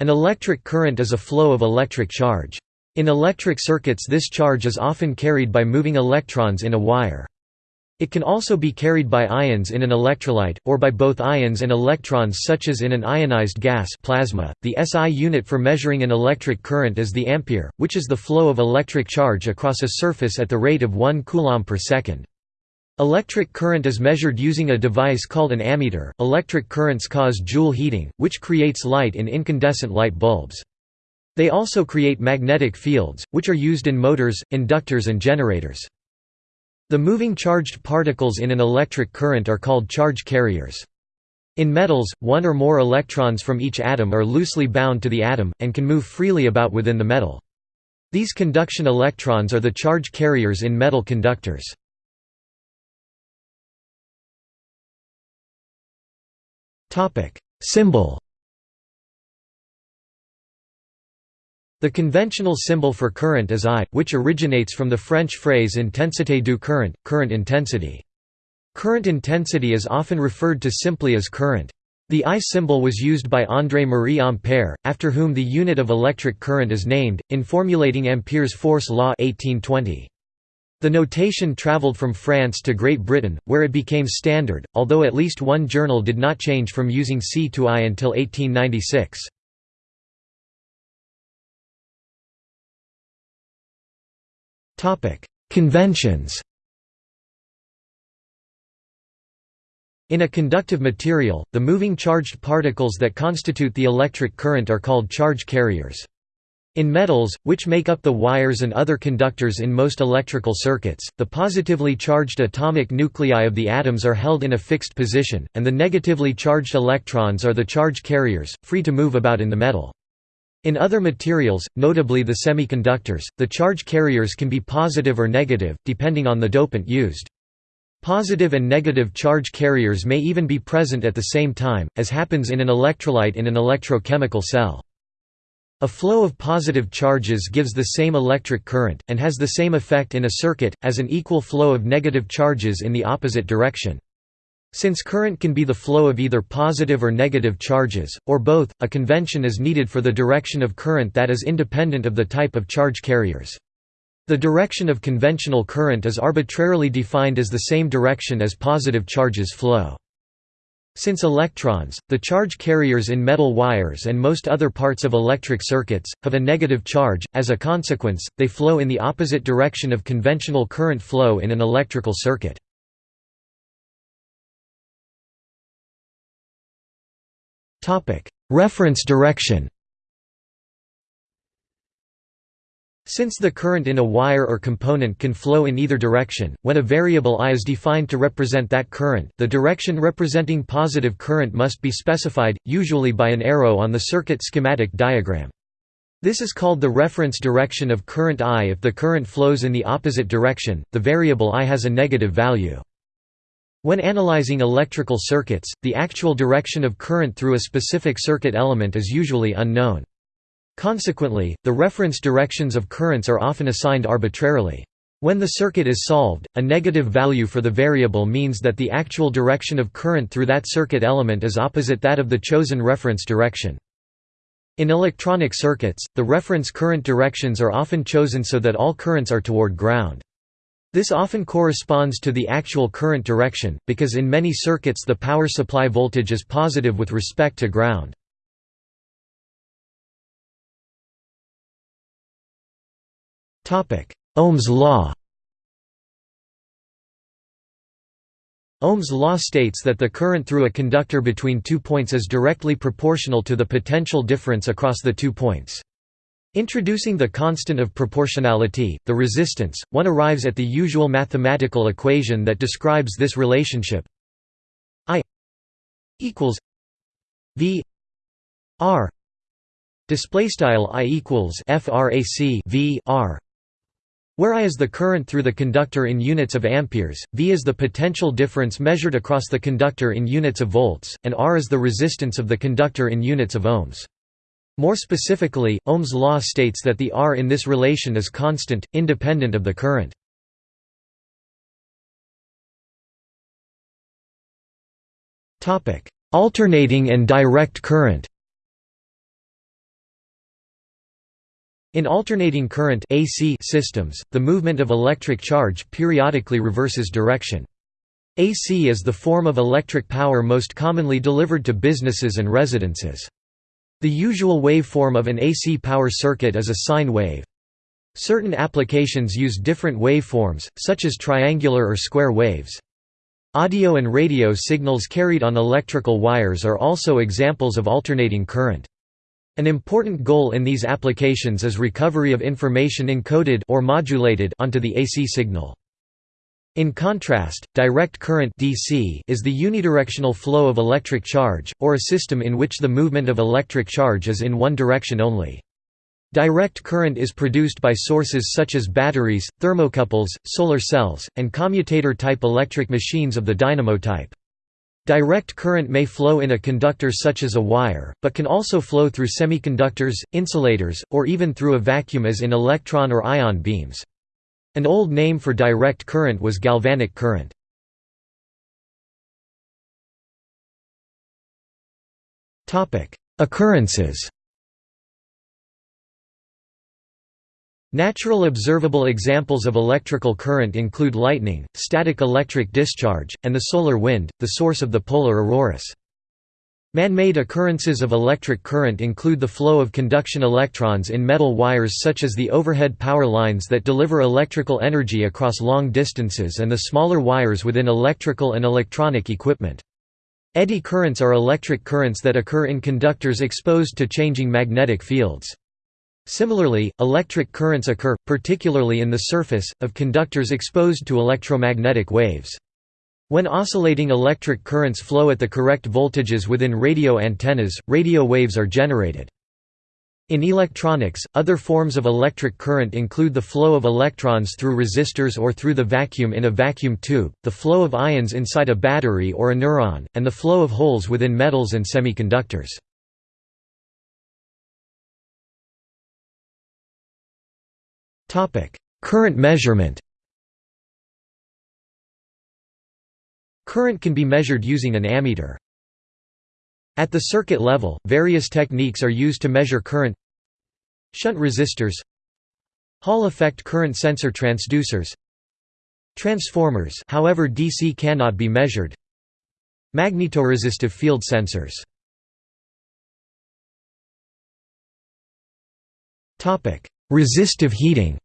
An electric current is a flow of electric charge. In electric circuits this charge is often carried by moving electrons in a wire. It can also be carried by ions in an electrolyte, or by both ions and electrons such as in an ionized gas plasma. .The SI unit for measuring an electric current is the ampere, which is the flow of electric charge across a surface at the rate of 1 coulomb per second. Electric current is measured using a device called an ammeter. Electric currents cause Joule heating, which creates light in incandescent light bulbs. They also create magnetic fields, which are used in motors, inductors and generators. The moving charged particles in an electric current are called charge carriers. In metals, one or more electrons from each atom are loosely bound to the atom, and can move freely about within the metal. These conduction electrons are the charge carriers in metal conductors. Symbol The conventional symbol for current is I, which originates from the French phrase intensité du current, current intensity. Current intensity is often referred to simply as current. The I symbol was used by André-Marie Ampère, after whom the unit of electric current is named, in formulating Ampere's force law 1820. The notation traveled from France to Great Britain, where it became standard, although at least one journal did not change from using C to I until 1896. Conventions In a conductive material, the moving charged particles that constitute the electric current are called charge carriers. In metals, which make up the wires and other conductors in most electrical circuits, the positively charged atomic nuclei of the atoms are held in a fixed position, and the negatively charged electrons are the charge carriers, free to move about in the metal. In other materials, notably the semiconductors, the charge carriers can be positive or negative, depending on the dopant used. Positive and negative charge carriers may even be present at the same time, as happens in an electrolyte in an electrochemical cell. A flow of positive charges gives the same electric current, and has the same effect in a circuit, as an equal flow of negative charges in the opposite direction. Since current can be the flow of either positive or negative charges, or both, a convention is needed for the direction of current that is independent of the type of charge carriers. The direction of conventional current is arbitrarily defined as the same direction as positive charges flow. Since electrons, the charge carriers in metal wires and most other parts of electric circuits, have a negative charge, as a consequence, they flow in the opposite direction of conventional current flow in an electrical circuit. Reference direction Since the current in a wire or component can flow in either direction, when a variable I is defined to represent that current, the direction representing positive current must be specified, usually by an arrow on the circuit schematic diagram. This is called the reference direction of current I. If the current flows in the opposite direction, the variable I has a negative value. When analyzing electrical circuits, the actual direction of current through a specific circuit element is usually unknown. Consequently, the reference directions of currents are often assigned arbitrarily. When the circuit is solved, a negative value for the variable means that the actual direction of current through that circuit element is opposite that of the chosen reference direction. In electronic circuits, the reference current directions are often chosen so that all currents are toward ground. This often corresponds to the actual current direction, because in many circuits the power supply voltage is positive with respect to ground. Ohm's law. Ohm's law states that the current through a conductor between two points is directly proportional to the potential difference across the two points. Introducing the constant of proportionality, the resistance, one arrives at the usual mathematical equation that describes this relationship. I equals V R display style I equals frac V R where I is the current through the conductor in units of amperes, V is the potential difference measured across the conductor in units of volts, and R is the resistance of the conductor in units of ohms. More specifically, Ohm's law states that the R in this relation is constant, independent of the current. Alternating and direct current In alternating current AC systems, the movement of electric charge periodically reverses direction. AC is the form of electric power most commonly delivered to businesses and residences. The usual waveform of an AC power circuit is a sine wave. Certain applications use different waveforms, such as triangular or square waves. Audio and radio signals carried on electrical wires are also examples of alternating current. An important goal in these applications is recovery of information encoded or modulated onto the AC signal. In contrast, direct current DC is the unidirectional flow of electric charge, or a system in which the movement of electric charge is in one direction only. Direct current is produced by sources such as batteries, thermocouples, solar cells, and commutator-type electric machines of the dynamo type. Direct current may flow in a conductor such as a wire, but can also flow through semiconductors, insulators, or even through a vacuum as in electron or ion beams. An old name for direct current was galvanic current. Occurrences Natural observable examples of electrical current include lightning, static electric discharge, and the solar wind, the source of the polar auroras. Man-made occurrences of electric current include the flow of conduction electrons in metal wires such as the overhead power lines that deliver electrical energy across long distances and the smaller wires within electrical and electronic equipment. Eddy currents are electric currents that occur in conductors exposed to changing magnetic fields. Similarly, electric currents occur, particularly in the surface, of conductors exposed to electromagnetic waves. When oscillating electric currents flow at the correct voltages within radio antennas, radio waves are generated. In electronics, other forms of electric current include the flow of electrons through resistors or through the vacuum in a vacuum tube, the flow of ions inside a battery or a neuron, and the flow of holes within metals and semiconductors. Current measurement Current can be measured using an ammeter. At the circuit level, various techniques are used to measure current. Shunt resistors. Hall effect current sensor transducers. Transformers however DC cannot be measured. Magnetoresistive field sensors. Resistive heating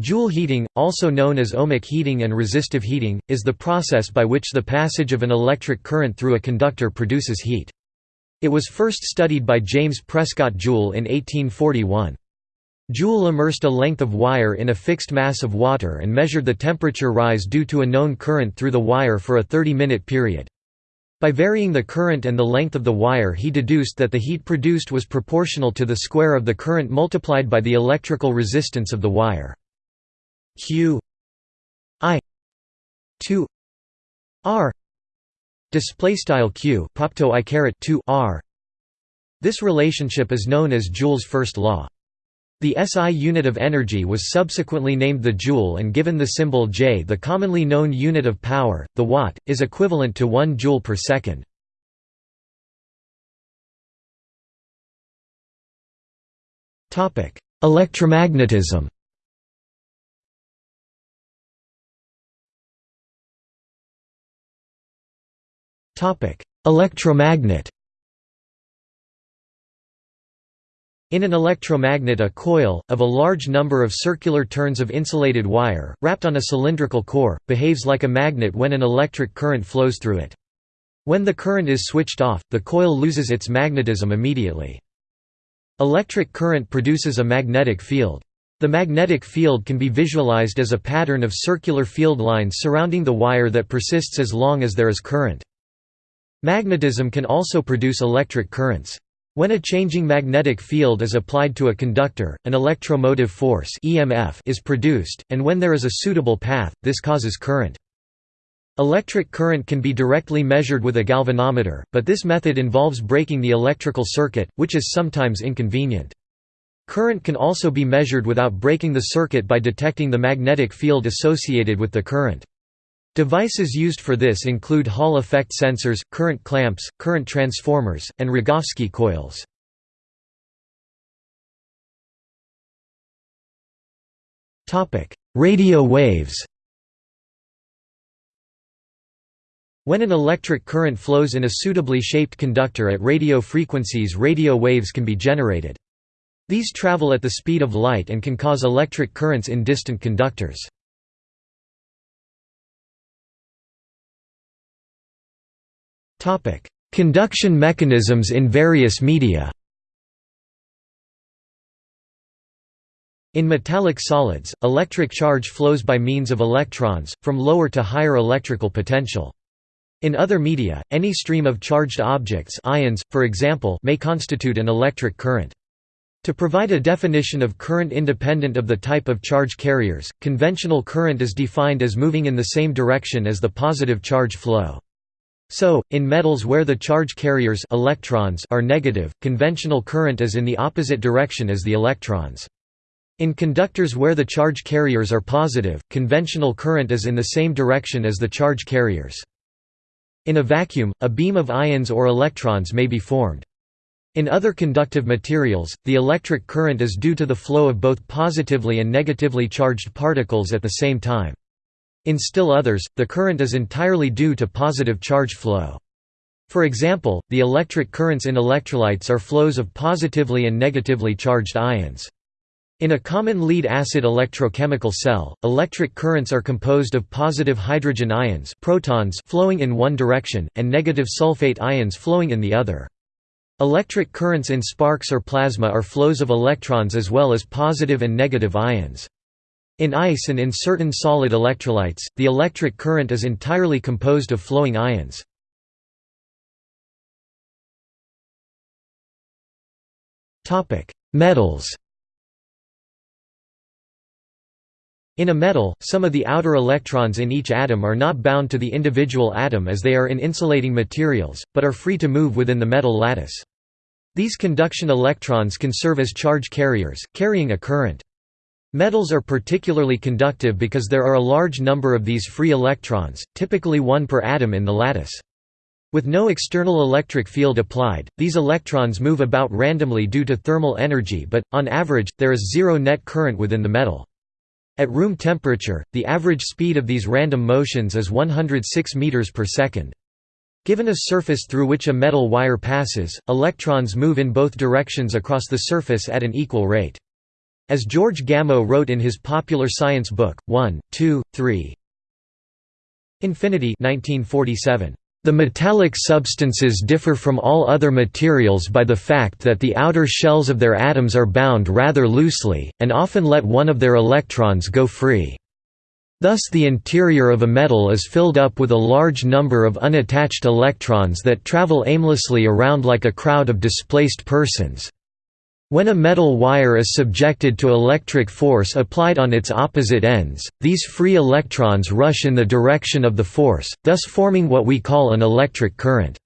Joule heating, also known as ohmic heating and resistive heating, is the process by which the passage of an electric current through a conductor produces heat. It was first studied by James Prescott Joule in 1841. Joule immersed a length of wire in a fixed mass of water and measured the temperature rise due to a known current through the wire for a 30-minute period. By varying the current and the length of the wire he deduced that the heat produced was proportional to the square of the current multiplied by the electrical resistance of the wire. Q I 2 R display style Q propto I caret 2 R This relationship is known as Joule's first law. The SI unit of energy was subsequently named the joule and given the symbol J. The commonly known unit of power, the watt, is equivalent to 1 joule per second. Electromagnetism Electromagnet In an electromagnet a coil, of a large number of circular turns of insulated wire, wrapped on a cylindrical core, behaves like a magnet when an electric current flows through it. When the current is switched off, the coil loses its magnetism immediately. Electric current produces a magnetic field. The magnetic field can be visualized as a pattern of circular field lines surrounding the wire that persists as long as there is current. Magnetism can also produce electric currents. When a changing magnetic field is applied to a conductor, an electromotive force (EMF) is produced, and when there is a suitable path, this causes current. Electric current can be directly measured with a galvanometer, but this method involves breaking the electrical circuit, which is sometimes inconvenient. Current can also be measured without breaking the circuit by detecting the magnetic field associated with the current. Devices used for this include Hall effect sensors, current clamps, current transformers, and Rogowski coils. Radio waves When an electric current flows in a suitably shaped conductor at radio frequencies radio waves can be generated. These travel at the speed of light and can cause electric currents in distant conductors. Conduction mechanisms in various media In metallic solids, electric charge flows by means of electrons, from lower to higher electrical potential. In other media, any stream of charged objects ions, for example, may constitute an electric current. To provide a definition of current independent of the type of charge carriers, conventional current is defined as moving in the same direction as the positive charge flow. So, in metals where the charge carriers electrons are negative, conventional current is in the opposite direction as the electrons. In conductors where the charge carriers are positive, conventional current is in the same direction as the charge carriers. In a vacuum, a beam of ions or electrons may be formed. In other conductive materials, the electric current is due to the flow of both positively and negatively charged particles at the same time. In still others, the current is entirely due to positive charge flow. For example, the electric currents in electrolytes are flows of positively and negatively charged ions. In a common lead-acid electrochemical cell, electric currents are composed of positive hydrogen ions protons flowing in one direction, and negative sulfate ions flowing in the other. Electric currents in sparks or plasma are flows of electrons as well as positive and negative ions. In ice and in certain solid electrolytes, the electric current is entirely composed of flowing ions. Metals In a metal, some of the outer electrons in each atom are not bound to the individual atom as they are in insulating materials, but are free to move within the metal lattice. These conduction electrons can serve as charge carriers, carrying a current. Metals are particularly conductive because there are a large number of these free electrons, typically one per atom in the lattice. With no external electric field applied, these electrons move about randomly due to thermal energy but, on average, there is zero net current within the metal. At room temperature, the average speed of these random motions is 106 meters per second. Given a surface through which a metal wire passes, electrons move in both directions across the surface at an equal rate. As George Gamow wrote in his popular science book, 1, 2, 3. Infinity 1947. The metallic substances differ from all other materials by the fact that the outer shells of their atoms are bound rather loosely, and often let one of their electrons go free. Thus the interior of a metal is filled up with a large number of unattached electrons that travel aimlessly around like a crowd of displaced persons. When a metal wire is subjected to electric force applied on its opposite ends, these free electrons rush in the direction of the force, thus forming what we call an electric current.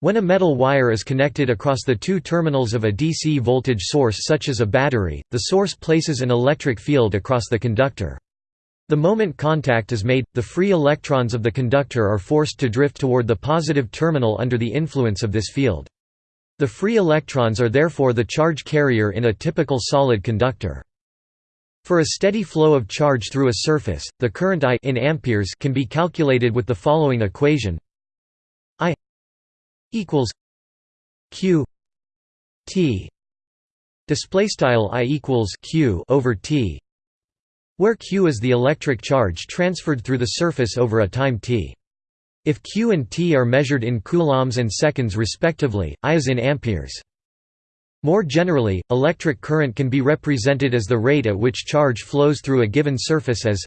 When a metal wire is connected across the two terminals of a DC voltage source such as a battery, the source places an electric field across the conductor. The moment contact is made, the free electrons of the conductor are forced to drift toward the positive terminal under the influence of this field. The free electrons are therefore the charge carrier in a typical solid conductor. For a steady flow of charge through a surface, the current I in amperes can be calculated with the following equation: I equals Q T display style I equals Q over T where Q is the electric charge transferred through the surface over a time t. If Q and T are measured in coulombs and seconds respectively, I is in amperes. More generally, electric current can be represented as the rate at which charge flows through a given surface as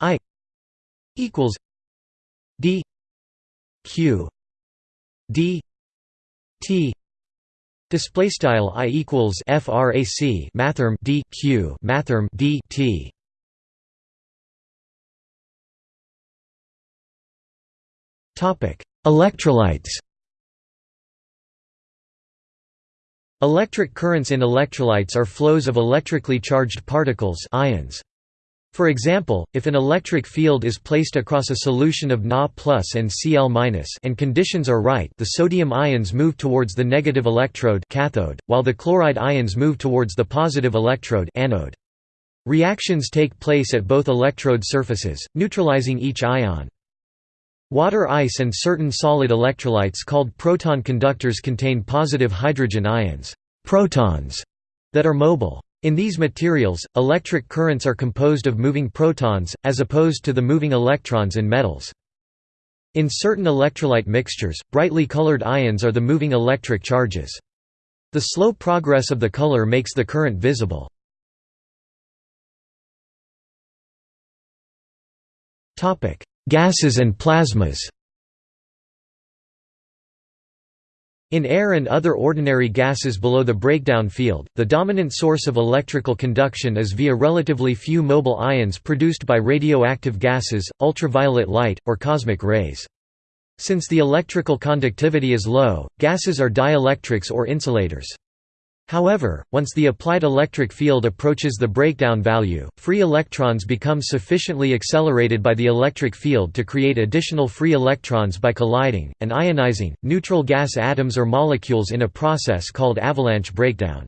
I equals d q d t display style I equals frac mathrm d q mathrm d t Electrolytes Electric currents in electrolytes are flows of electrically charged particles ions. For example, if an electric field is placed across a solution of Na and Cl and conditions are right the sodium ions move towards the negative electrode cathode, while the chloride ions move towards the positive electrode anode. Reactions take place at both electrode surfaces, neutralizing each ion. Water ice and certain solid electrolytes called proton conductors contain positive hydrogen ions protons, that are mobile. In these materials, electric currents are composed of moving protons, as opposed to the moving electrons in metals. In certain electrolyte mixtures, brightly colored ions are the moving electric charges. The slow progress of the color makes the current visible. Gases and plasmas In air and other ordinary gases below the breakdown field, the dominant source of electrical conduction is via relatively few mobile ions produced by radioactive gases, ultraviolet light, or cosmic rays. Since the electrical conductivity is low, gases are dielectrics or insulators. However, once the applied electric field approaches the breakdown value, free electrons become sufficiently accelerated by the electric field to create additional free electrons by colliding, and ionizing, neutral gas atoms or molecules in a process called avalanche breakdown.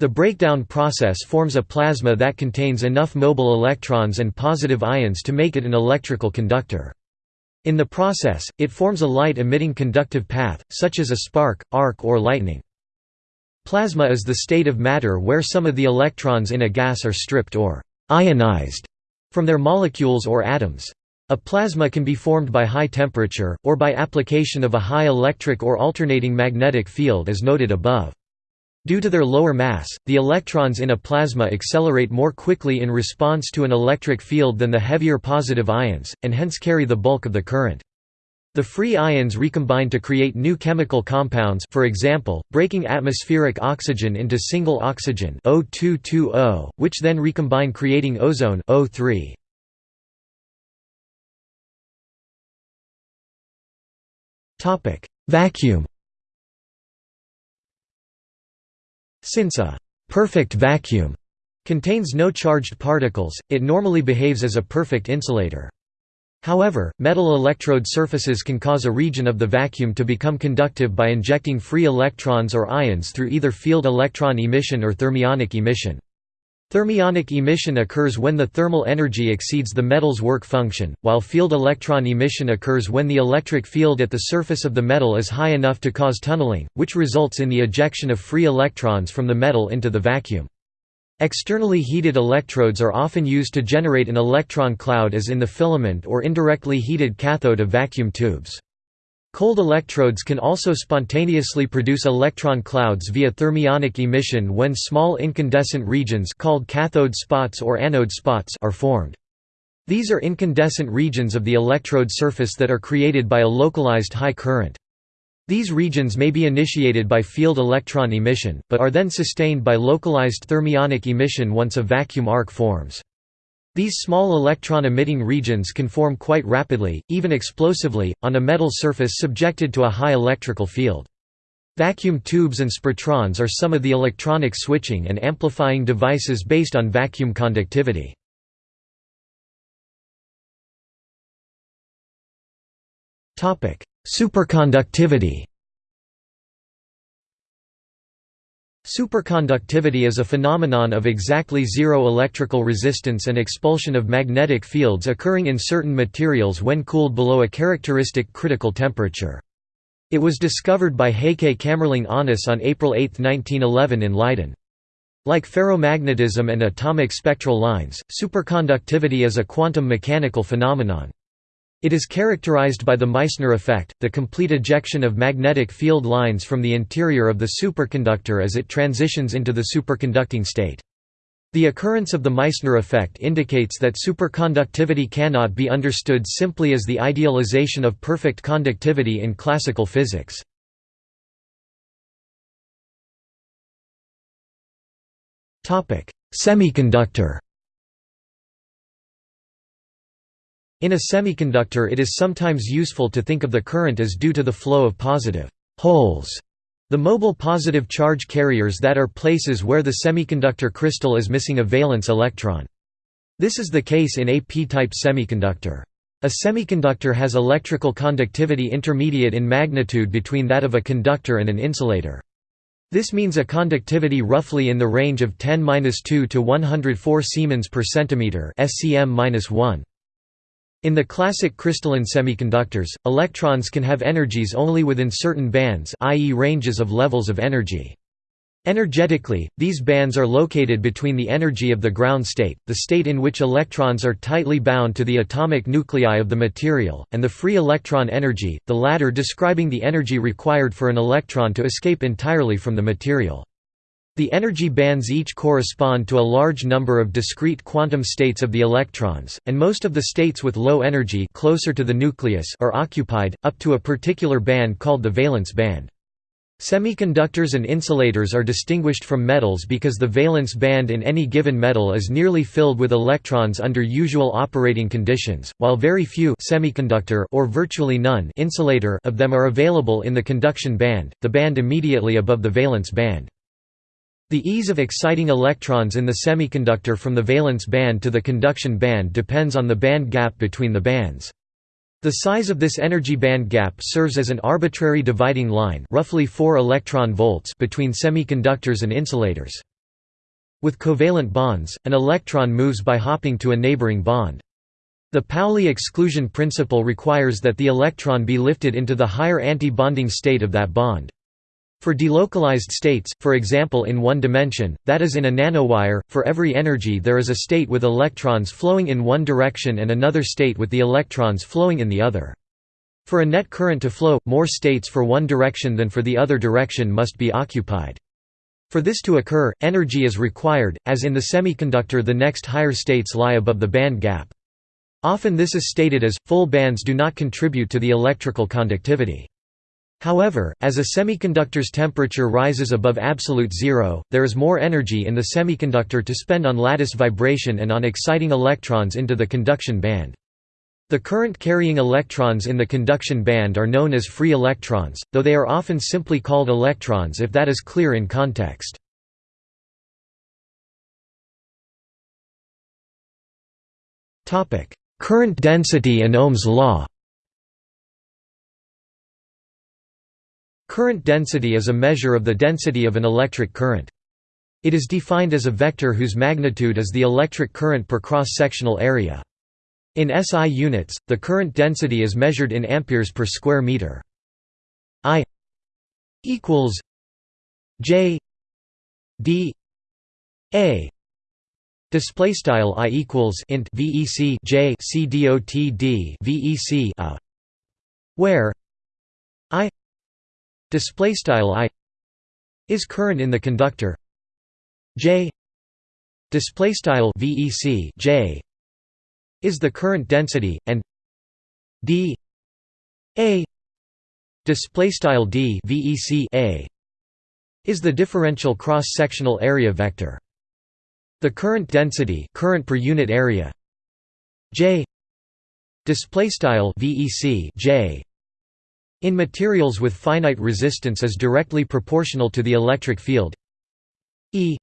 The breakdown process forms a plasma that contains enough mobile electrons and positive ions to make it an electrical conductor. In the process, it forms a light-emitting conductive path, such as a spark, arc or lightning. Plasma is the state of matter where some of the electrons in a gas are stripped or ionized from their molecules or atoms. A plasma can be formed by high temperature, or by application of a high electric or alternating magnetic field as noted above. Due to their lower mass, the electrons in a plasma accelerate more quickly in response to an electric field than the heavier positive ions, and hence carry the bulk of the current. The free ions recombine to create new chemical compounds for example, breaking atmospheric oxygen into single oxygen O220, which then recombine creating ozone O3. Vacuum Since a «perfect vacuum» contains no charged particles, it normally behaves as a perfect insulator. However, metal electrode surfaces can cause a region of the vacuum to become conductive by injecting free electrons or ions through either field electron emission or thermionic emission. Thermionic emission occurs when the thermal energy exceeds the metal's work function, while field electron emission occurs when the electric field at the surface of the metal is high enough to cause tunneling, which results in the ejection of free electrons from the metal into the vacuum. Externally heated electrodes are often used to generate an electron cloud as in the filament or indirectly heated cathode of vacuum tubes. Cold electrodes can also spontaneously produce electron clouds via thermionic emission when small incandescent regions called cathode spots or anode spots are formed. These are incandescent regions of the electrode surface that are created by a localized high current. These regions may be initiated by field electron emission, but are then sustained by localized thermionic emission once a vacuum arc forms. These small electron-emitting regions can form quite rapidly, even explosively, on a metal surface subjected to a high electrical field. Vacuum tubes and sprytrons are some of the electronic switching and amplifying devices based on vacuum conductivity. Superconductivity Superconductivity is a phenomenon of exactly zero electrical resistance and expulsion of magnetic fields occurring in certain materials when cooled below a characteristic critical temperature. It was discovered by Heike Kamerlingh Onnes on April 8, 1911 in Leiden. Like ferromagnetism and atomic spectral lines, superconductivity is a quantum mechanical phenomenon. It is characterized by the Meissner effect, the complete ejection of magnetic field lines from the interior of the superconductor as it transitions into the superconducting state. The occurrence of the Meissner effect indicates that superconductivity cannot be understood simply as the idealization of perfect conductivity in classical physics. Semiconductor In a semiconductor it is sometimes useful to think of the current as due to the flow of positive holes, the mobile positive charge carriers that are places where the semiconductor crystal is missing a valence electron. This is the case in a p-type semiconductor. A semiconductor has electrical conductivity intermediate in magnitude between that of a conductor and an insulator. This means a conductivity roughly in the range of 10-2 to 104 Siemens per centimeter (SCM-1). In the classic crystalline semiconductors, electrons can have energies only within certain bands i.e. ranges of levels of energy. Energetically, these bands are located between the energy of the ground state, the state in which electrons are tightly bound to the atomic nuclei of the material, and the free electron energy, the latter describing the energy required for an electron to escape entirely from the material. The energy bands each correspond to a large number of discrete quantum states of the electrons, and most of the states with low energy closer to the nucleus are occupied, up to a particular band called the valence band. Semiconductors and insulators are distinguished from metals because the valence band in any given metal is nearly filled with electrons under usual operating conditions, while very few semiconductor or virtually none insulator of them are available in the conduction band, the band immediately above the valence band. The ease of exciting electrons in the semiconductor from the valence band to the conduction band depends on the band gap between the bands. The size of this energy band gap serves as an arbitrary dividing line roughly 4 electron volts between semiconductors and insulators. With covalent bonds, an electron moves by hopping to a neighboring bond. The Pauli exclusion principle requires that the electron be lifted into the higher anti-bonding state of that bond. For delocalized states, for example in one dimension, that is in a nanowire, for every energy there is a state with electrons flowing in one direction and another state with the electrons flowing in the other. For a net current to flow, more states for one direction than for the other direction must be occupied. For this to occur, energy is required, as in the semiconductor the next higher states lie above the band gap. Often this is stated as, full bands do not contribute to the electrical conductivity. However, as a semiconductor's temperature rises above absolute zero, there is more energy in the semiconductor to spend on lattice vibration and on exciting electrons into the conduction band. The current-carrying electrons in the conduction band are known as free electrons, though they are often simply called electrons if that is clear in context. Current density and Ohm's law Current density is a measure of the density of an electric current. It is defined as a vector whose magnitude is the electric current per cross-sectional area. In SI units, the current density is measured in amperes per square meter. I equals J D A display style I equals int VEC J C dot D VEC a where I display style i is current in the conductor. J display style vec j is the current density and d a display style d vec a is the differential cross sectional area vector. The current density current per unit area j display style vec j in materials with finite resistance is directly proportional to the electric field. E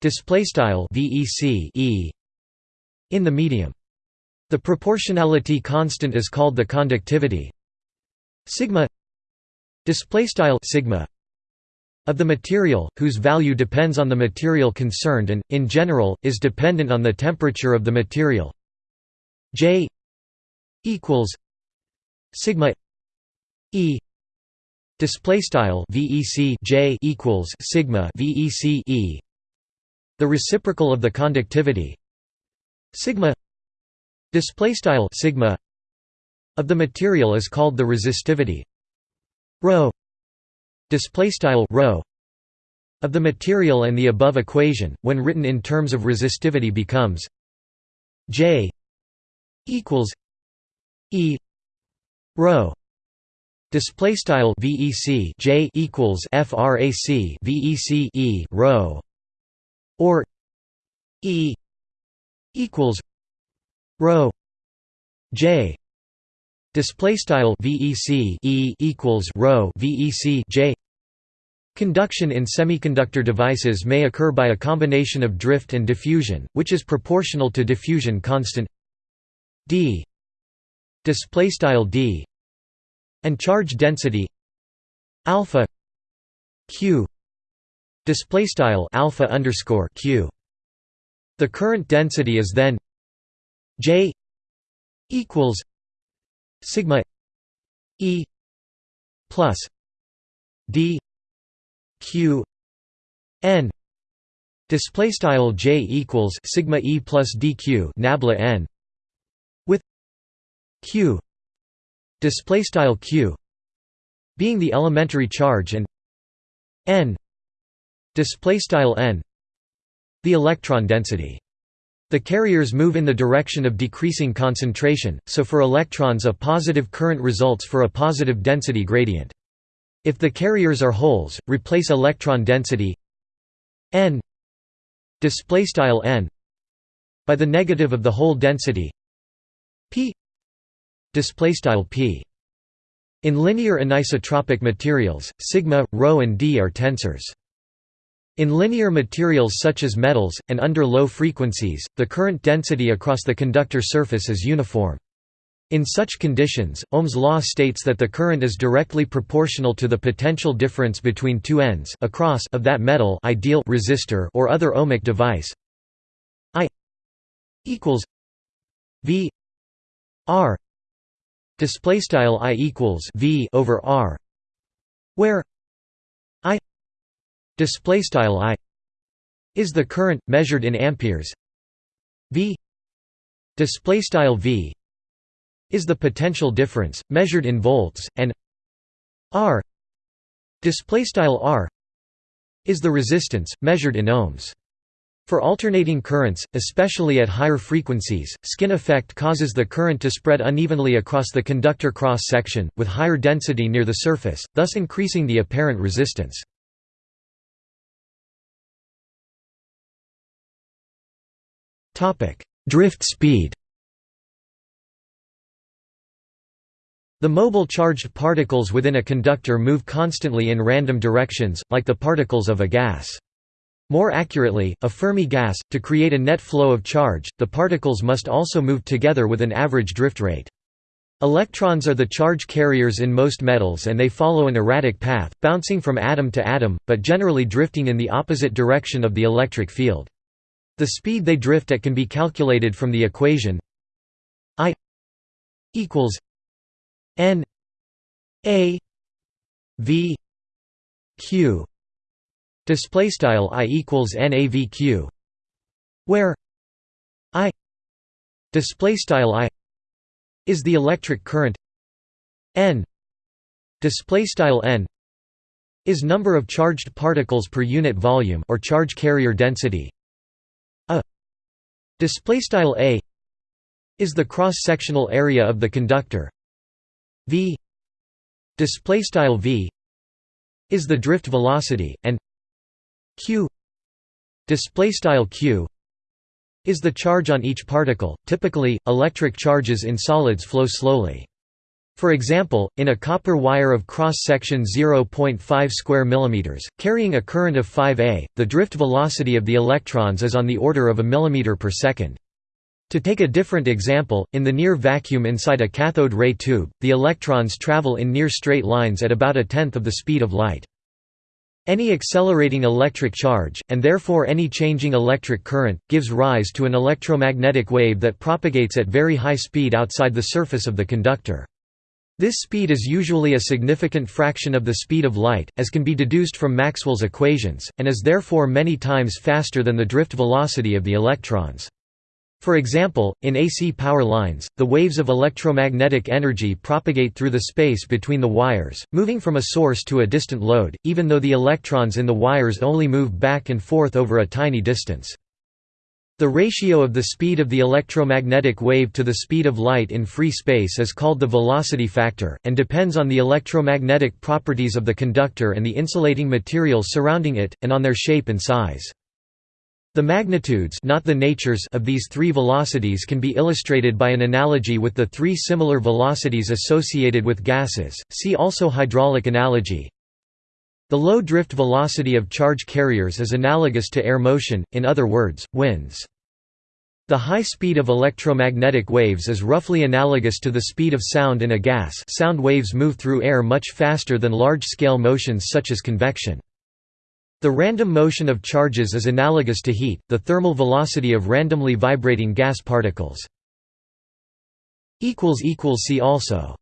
display style VEC E in the medium. The proportionality constant is called the conductivity. Sigma display style sigma of the material whose value depends on the material concerned and in general is dependent on the temperature of the material. J equals sigma E display style VEC J equals sigma VEC E. The reciprocal of the conductivity sigma display style sigma of the material is called the resistivity. Rho display style rho of the material and the above equation when written in terms of resistivity becomes J equals E rho Display style VEC J equals FRAC VEC E rho or E equals rho J. Display style VEC E equals rho VEC J. Conduction in semiconductor devices may occur by a combination of drift and diffusion, which is proportional to diffusion constant. D. Display style d and charge density alpha q display style alpha underscore q. The current density is then J equals sigma E plus D Q N display style J equals sigma E plus DQ nabla N with Q display style Q being the elementary charge and N display style N the electron density the carriers move in the direction of decreasing concentration, so for electrons a positive current results for a positive density gradient. If the carriers are holes, replace electron density n display style n by the negative of the hole density p p. In linear anisotropic materials, sigma, rho and d are tensors. In linear materials such as metals, and under low frequencies, the current density across the conductor surface is uniform. In such conditions, Ohm's law states that the current is directly proportional to the potential difference between two ends across of that metal ideal resistor or other ohmic device. I equals V R display style I equals V over R where i display style i is the current measured in amperes. V display style v is the potential difference measured in volts and r display style r is the resistance measured in ohms for alternating currents, especially at higher frequencies, skin effect causes the current to spread unevenly across the conductor cross-section, with higher density near the surface, thus increasing the apparent resistance. Drift speed The mobile charged particles within a conductor move constantly in random directions, like the particles of a gas. More accurately, a Fermi gas, to create a net flow of charge, the particles must also move together with an average drift rate. Electrons are the charge carriers in most metals and they follow an erratic path, bouncing from atom to atom, but generally drifting in the opposite direction of the electric field. The speed they drift at can be calculated from the equation I equals n a v q display style I equals n a v q where I display style I is the electric current n display style n is number of charged particles per unit volume or charge carrier density a Display style a is the cross-sectional area of the conductor. v display style v is the drift velocity, and q display style q is the charge on each particle. Typically, electric charges in solids flow slowly. For example, in a copper wire of cross-section 0.5 square mm, carrying a current of 5 A, the drift velocity of the electrons is on the order of a millimeter per second. To take a different example, in the near vacuum inside a cathode ray tube, the electrons travel in near straight lines at about a tenth of the speed of light. Any accelerating electric charge, and therefore any changing electric current, gives rise to an electromagnetic wave that propagates at very high speed outside the surface of the conductor. This speed is usually a significant fraction of the speed of light, as can be deduced from Maxwell's equations, and is therefore many times faster than the drift velocity of the electrons. For example, in AC power lines, the waves of electromagnetic energy propagate through the space between the wires, moving from a source to a distant load, even though the electrons in the wires only move back and forth over a tiny distance. The ratio of the speed of the electromagnetic wave to the speed of light in free space is called the velocity factor, and depends on the electromagnetic properties of the conductor and the insulating materials surrounding it, and on their shape and size. The magnitudes not the natures of these three velocities can be illustrated by an analogy with the three similar velocities associated with gases, see also hydraulic analogy. The low drift velocity of charge carriers is analogous to air motion, in other words, winds. The high speed of electromagnetic waves is roughly analogous to the speed of sound in a gas sound waves move through air much faster than large-scale motions such as convection. The random motion of charges is analogous to heat, the thermal velocity of randomly vibrating gas particles. See also